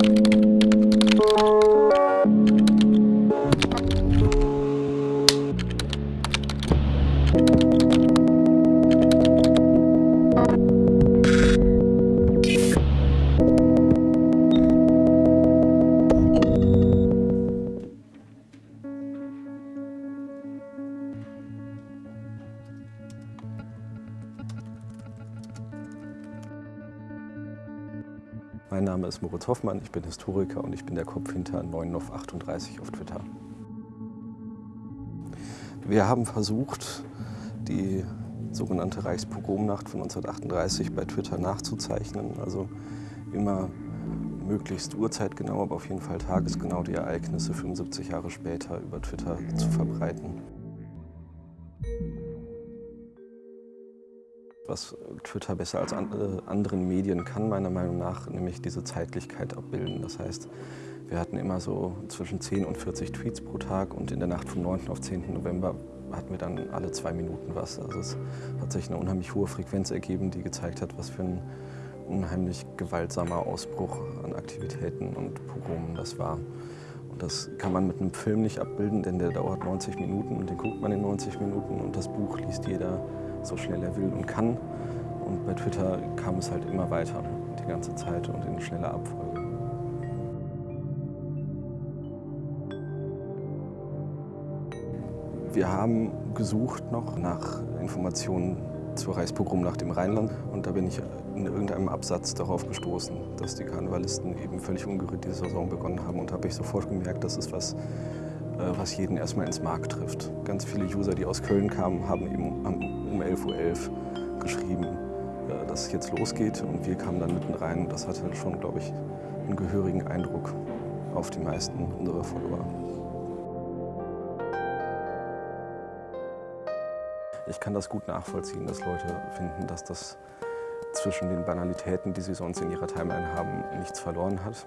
you Mein Name ist Moritz Hoffmann, ich bin Historiker und ich bin der Kopf hinter 9auf38 auf Twitter. Wir haben versucht, die sogenannte Reichspogromnacht von 1938 bei Twitter nachzuzeichnen. Also immer möglichst urzeitgenau, aber auf jeden Fall tagesgenau die Ereignisse 75 Jahre später über Twitter zu verbreiten. Was Twitter besser als anderen Medien kann, meiner Meinung nach, nämlich diese Zeitlichkeit abbilden. Das heißt, wir hatten immer so zwischen 10 und 40 Tweets pro Tag und in der Nacht vom 9. auf 10. November hatten wir dann alle zwei Minuten was. Also es hat sich eine unheimlich hohe Frequenz ergeben, die gezeigt hat, was für ein unheimlich gewaltsamer Ausbruch an Aktivitäten und Pogromen das war. Und das kann man mit einem Film nicht abbilden, denn der dauert 90 Minuten und den guckt man in 90 Minuten und das Buch liest jeder so schnell er will und kann. Und bei Twitter kam es halt immer weiter, die ganze Zeit und in schneller Abfolge. Wir haben gesucht noch nach Informationen zur Reichspogromnacht im Rheinland und da bin ich in irgendeinem Absatz darauf gestoßen, dass die Karnevalisten eben völlig ungerührt diese Saison begonnen haben und habe ich sofort gemerkt, das ist was, äh, was jeden erstmal ins Mark trifft. Ganz viele User, die aus Köln kamen, haben eben um 11.11 Uhr .11 geschrieben, äh, dass es jetzt losgeht und wir kamen dann mitten rein. Das hatte schon, glaube ich, einen gehörigen Eindruck auf die meisten unserer Follower. Ich kann das gut nachvollziehen, dass Leute finden, dass das zwischen den Banalitäten, die sie sonst in ihrer Timeline haben, nichts verloren hat.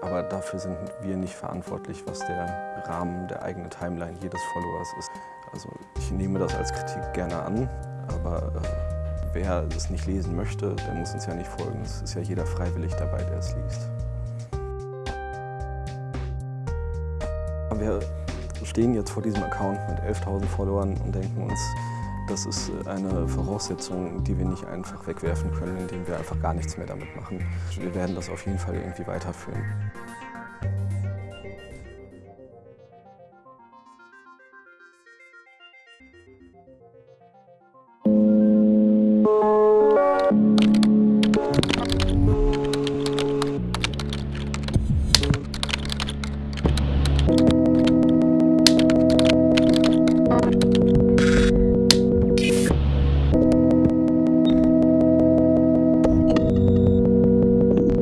Aber dafür sind wir nicht verantwortlich, was der Rahmen der eigenen Timeline jedes Followers ist. Also ich nehme das als Kritik gerne an, aber äh, wer es nicht lesen möchte, der muss uns ja nicht folgen. Es ist ja jeder freiwillig dabei, der es liest. Wir stehen jetzt vor diesem Account mit 11.000 Followern und denken uns, das ist eine Voraussetzung, die wir nicht einfach wegwerfen können, indem wir einfach gar nichts mehr damit machen. Wir werden das auf jeden Fall irgendwie weiterführen. you